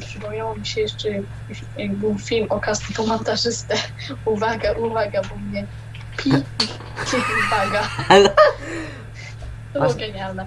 Przypomniało mi się jeszcze, jak był film o kastu montażystę. Uwaga, uwaga, bo mnie pi, uwaga. To było genialne.